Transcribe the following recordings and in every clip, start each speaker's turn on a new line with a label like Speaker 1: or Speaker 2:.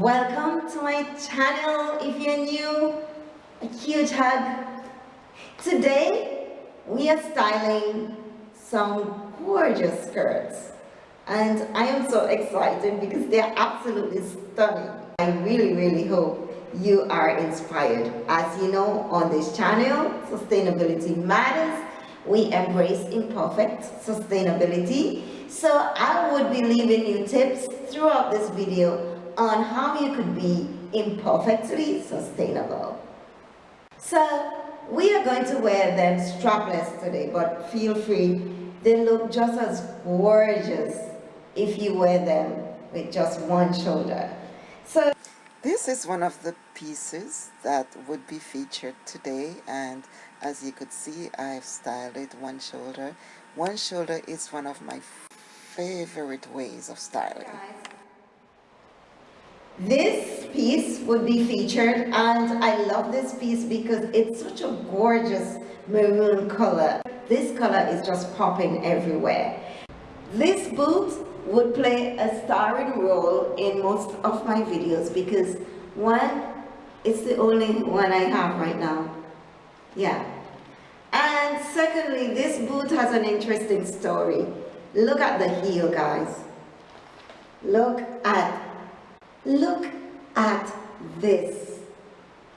Speaker 1: Welcome to my channel. If you're new, a huge hug. Today, we are styling some gorgeous skirts. And I am so excited because they're absolutely stunning. I really, really hope you are inspired. As you know, on this channel, Sustainability Matters, we embrace imperfect sustainability. So I would be leaving you tips throughout this video on how you could be imperfectly sustainable. So we are going to wear them strapless today, but feel free. They look just as gorgeous if you wear them with just one shoulder. So
Speaker 2: this is one of the pieces that would be featured today and as you could see I've styled it one shoulder. One shoulder is one of my favorite ways of styling.
Speaker 1: This piece would be featured and I love this piece because it's such a gorgeous maroon color. This color is just popping everywhere. This boot would play a starring role in most of my videos because one, it's the only one I have right now. Yeah. And secondly, this boot has an interesting story. Look at the heel, guys. Look at, look at this.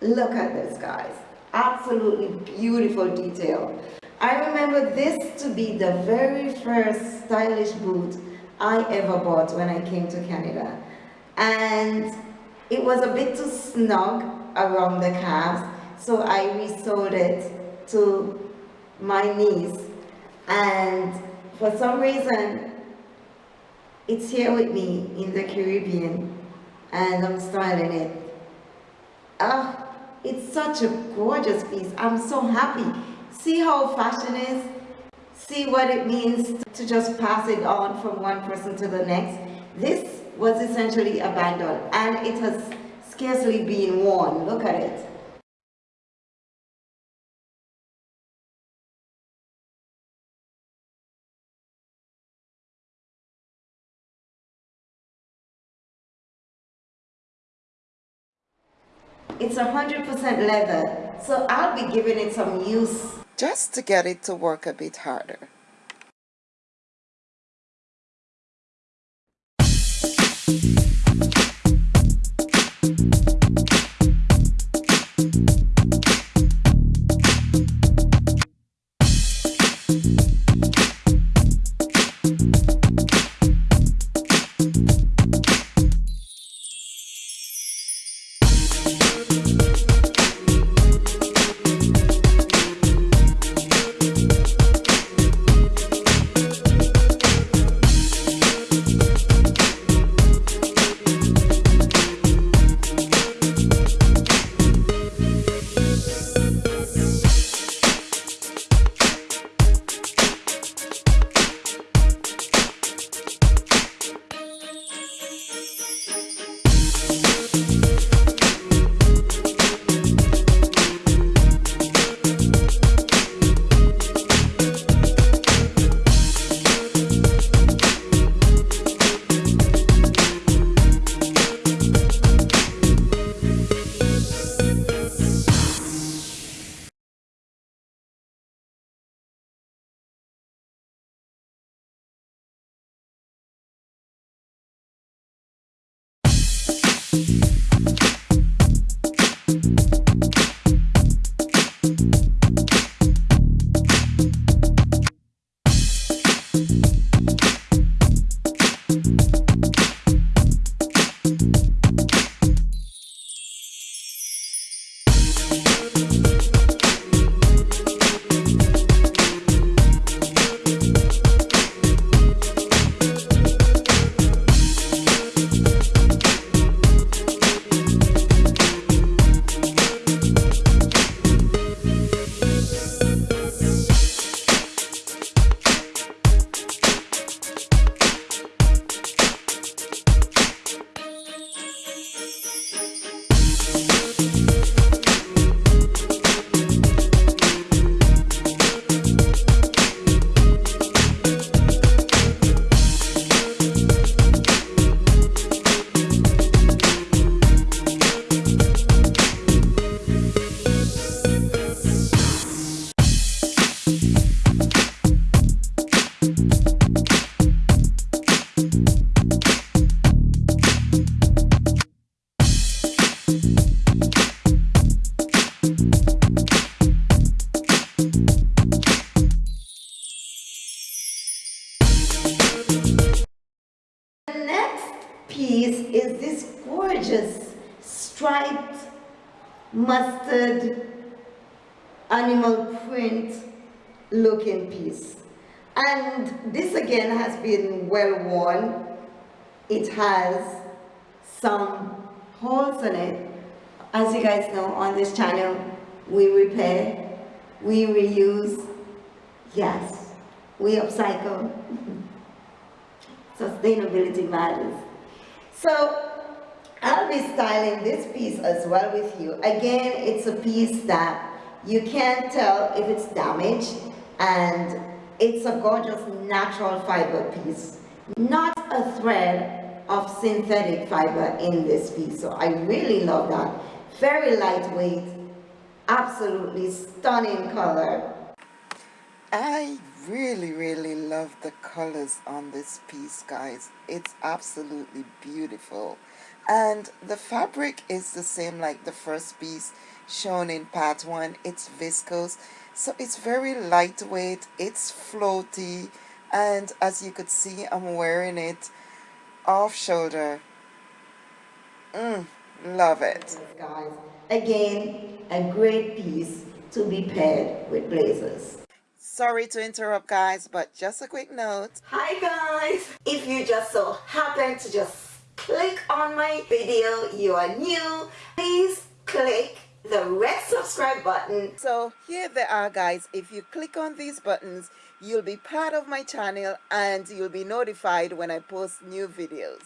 Speaker 1: Look at this, guys. Absolutely beautiful detail. I remember this to be the very first stylish boot I ever bought when I came to Canada. And it was a bit too snug around the calves, so I resold it to my niece. And for some reason, it's here with me in the Caribbean, and I'm styling it. Ah, it's such a gorgeous piece. I'm so happy. See how fashion is? see what it means to just pass it on from one person to the next. This was essentially abandoned and it has scarcely been worn. Look at it. 100% leather, so I'll be giving it some use.
Speaker 2: Just to get it to work a bit harder.
Speaker 1: is this gorgeous striped mustard animal print looking piece. And this again has been well worn. It has some holes in it. As you guys know, on this channel, we repair, we reuse, yes, we upcycle. Sustainability matters. So I'll be styling this piece as well with you. Again, it's a piece that you can't tell if it's damaged and it's a gorgeous natural fiber piece, not a thread of synthetic fiber in this piece. So I really love that. Very lightweight, absolutely stunning color.
Speaker 2: I really, really love the colors on this piece, guys. It's absolutely beautiful. And the fabric is the same like the first piece shown in part one. It's viscose. So it's very lightweight. It's floaty. And as you could see, I'm wearing it off shoulder. Mm, love it.
Speaker 1: Guys, again, a great piece to be paired with blazers.
Speaker 2: Sorry to interrupt guys, but just a quick note.
Speaker 1: Hi guys! If you just so happen to just click on my video, you are new, please click the red subscribe button.
Speaker 2: So here they are guys, if you click on these buttons, you'll be part of my channel and you'll be notified when I post new videos.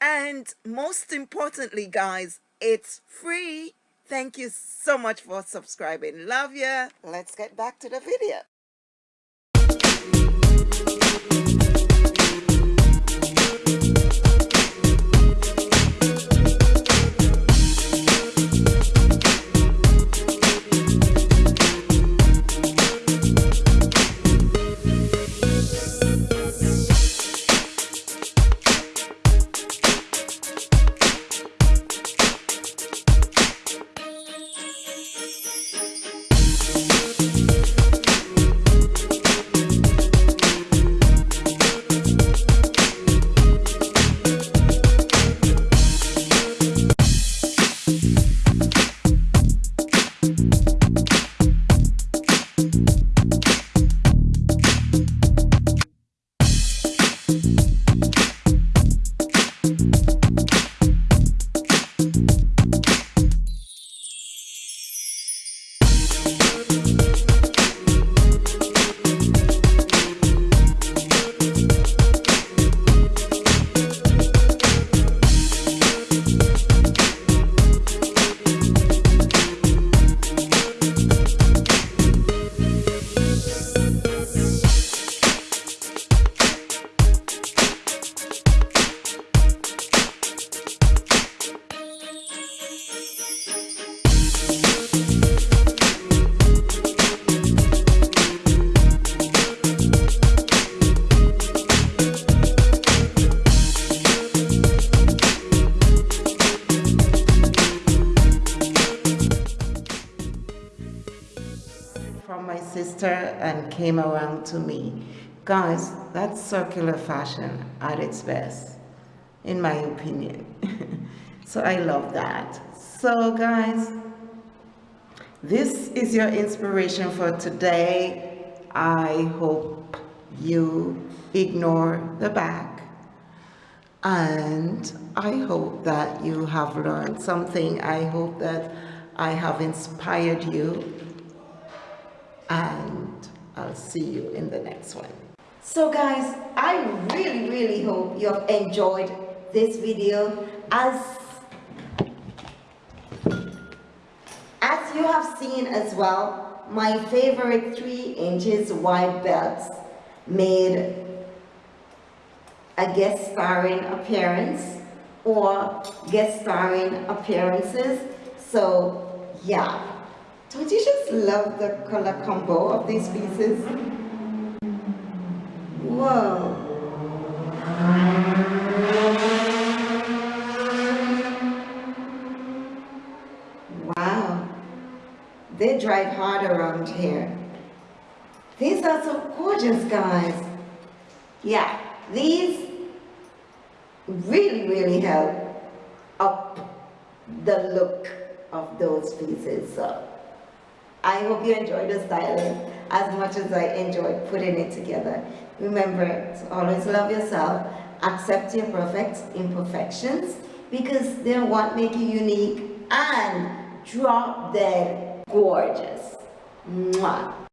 Speaker 2: And most importantly guys, it's free. Thank you so much for subscribing. Love ya. Let's get back to the video. From my came around to me. Guys, that's circular fashion at its best, in my opinion. so I love that. So guys, this is your inspiration for today. I hope you ignore the back and I hope that you have learned something. I hope that I have inspired you and I'll see you in the next one. So guys, I really, really hope you have enjoyed this video. As as you have seen as well my favorite three inches wide belts made a guest starring appearance or guest starring appearances. So yeah don't you just love the color combo of these pieces? Whoa. Wow. They drive hard around here. These are so gorgeous, guys. Yeah, these really, really help up the look
Speaker 1: of those pieces. So I hope you enjoyed the styling as much as I enjoyed putting it together. Remember to always love yourself, accept your perfect imperfections because they're what make you unique and drop dead gorgeous. Mwah.